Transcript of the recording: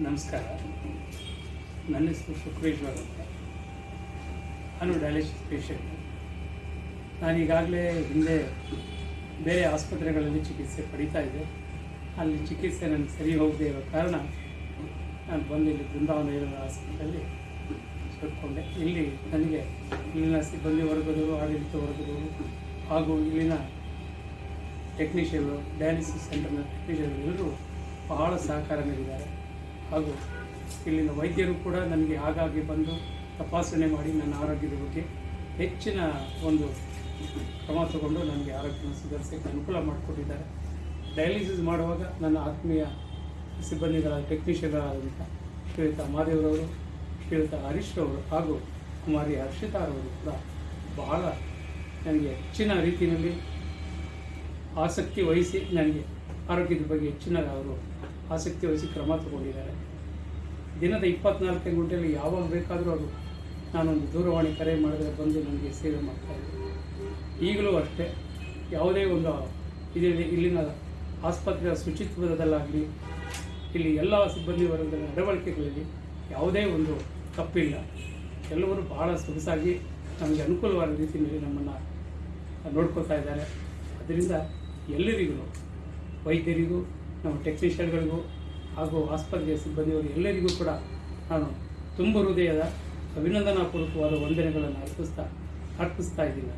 ನಮಸ್ಕಾರ. ನನ್ನ ಹೆಸರು ಸುಕ್ರೇಶ್ವರ್ ಅಂತ ನಾನು ಡಯಾಲಿಸಿಸ್ ಪೇಷಂಟ್ ನಾನು ಈಗಾಗಲೇ ಹಿಂದೆ ಬೇರೆ ಆಸ್ಪತ್ರೆಗಳಲ್ಲಿ ಚಿಕಿತ್ಸೆ ಪಡೀತಾ ಇದ್ದೆ. ಅಲ್ಲಿ ಚಿಕಿತ್ಸೆ ನನಗೆ ಸರಿ ಹೋಗದೆ ಇರೋ ಕಾರಣ ನಾನು ಬಂದು ಇಲ್ಲಿ ಬೃಂದಾವನ ಇರುವ ಆಸ್ಪತ್ರೆಯಲ್ಲಿ ಸೇರಿಕೊಂಡೆ. ಇಲ್ಲಿ ನನಗೆ ಇಲ್ಲಿನ ಸಿಬ್ಬಂದಿ ವರ್ಗದವರು, ಆಡಳಿತ ವರ್ಗದವರು ಹಾಗೂ ಇಲ್ಲಿನ ಟೆಕ್ನಿಷಿಯನ್ಗಳು ಡಯಾಲಿಸಿಸ್ ಸೆಂಟರ್ನ ಟೆಕ್ನಿಷಿಯನ್ಗಳು ಎಲ್ಲರೂ ಬಹಳ ಸಹಕಾರ ನೀಡಿದ್ದಾರೆ. ಹಾಗೂ ಇಲ್ಲಿನ ವೈದ್ಯರು ಕೂಡ ನನಗೆ ಆಗಾಗ್ಗೆ ಬಂದು ತಪಾಸಣೆ ಮಾಡಿ ನನ್ನ ಆರೋಗ್ಯದ ಬಗ್ಗೆ ಹೆಚ್ಚಿನ ಒಂದು ಕ್ರಮ ತಗೊಂಡು ನನಗೆ ಆರೋಗ್ಯವನ್ನು ಸುಧಾರಿಸೋಕ್ಕೆ ಅನುಕೂಲ ಮಾಡಿಕೊಟ್ಟಿದ್ದಾರೆ. ಡಯಾಲಿಸಿಸ್ ಮಾಡುವಾಗ ನನ್ನ ಆತ್ಮೀಯ ಸಿಬ್ಬಂದಿಗಳ ಟೆಕ್ನಿಷಿಯನ್ಗಳಾದಂಥ ಶ್ರೀಯುತ ಮಹಾದೇವರವರು ಶ್ರೀಯುತ ಹರೀಶ್ ರವರು ಹಾಗೂ ಕುಮಾರಿ ಹರ್ಷಿತಾರವರು ಕೂಡ ಬಹಳ ನನಗೆ ಹೆಚ್ಚಿನ ರೀತಿಯಲ್ಲಿ ಆಸಕ್ತಿ ವಹಿಸಿ ನನಗೆ ಆರೋಗ್ಯದ ಬಗ್ಗೆ ಹೆಚ್ಚಿನ ಅವರು ಆಸಕ್ತಿ ವಹಿಸಿ ಕ್ರಮ ತಗೊಂಡಿದ್ದಾರೆ. ದಿನದ ಇಪ್ಪತ್ನಾಲ್ಕು ಗಂಟೆಯಲ್ಲಿ ಯಾವಾಗ ಬೇಕಾದರೂ ಅವರು ನಾನೊಂದು ದೂರವಾಣಿ ಕರೆ ಮಾಡಿದ್ರೆ ಬಂದು ನನಗೆ ಸೇವೆ ಮಾಡ್ತಾರೆ. ಈಗಲೂ ಅಷ್ಟೇ. ಯಾವುದೇ ಒಂದು ಇದರಲ್ಲಿ ಇಲ್ಲಿನ ಆಸ್ಪತ್ರೆಯ ಶುಚಿತ್ವದಲ್ಲಾಗಲಿ ಇಲ್ಲಿ ಎಲ್ಲ ಸಿಬ್ಬಂದಿ ವರ್ಗದ ನಡವಳಿಕೆಗಳಲ್ಲಿ ಯಾವುದೇ ಒಂದು ತಪ್ಪಿಲ್ಲ. ಎಲ್ಲವರು ಬಹಳ ಸೊಗಸಾಗಿ ನಮಗೆ ಅನುಕೂಲವಾದ ರೀತಿಯಲ್ಲಿ ನಮ್ಮನ್ನು ನೋಡ್ಕೋತಾ ಇದ್ದಾರೆ. ಅದರಿಂದ ಎಲ್ಲರಿಗೂ, ವೈದ್ಯರಿಗೂ ನಮ್ಮ ಟೆಕ್ನಿಷಿಯನ್ಗಳಿಗೂ ಹಾಗೂ ಆಸ್ಪತ್ರೆಯ ಸಿಬ್ಬಂದಿಯವರು ಎಲ್ಲರಿಗೂ ಕೂಡ ನಾನು ತುಂಬ ಹೃದಯದ ಅಭಿನಂದನಾಪೂರ್ವಕವಾದ ವಂದನೆಗಳನ್ನು ಅರ್ಪಿಸ್ತಾ ಅರ್ಪಿಸ್ತಾ ಇದ್ದೀನಿ.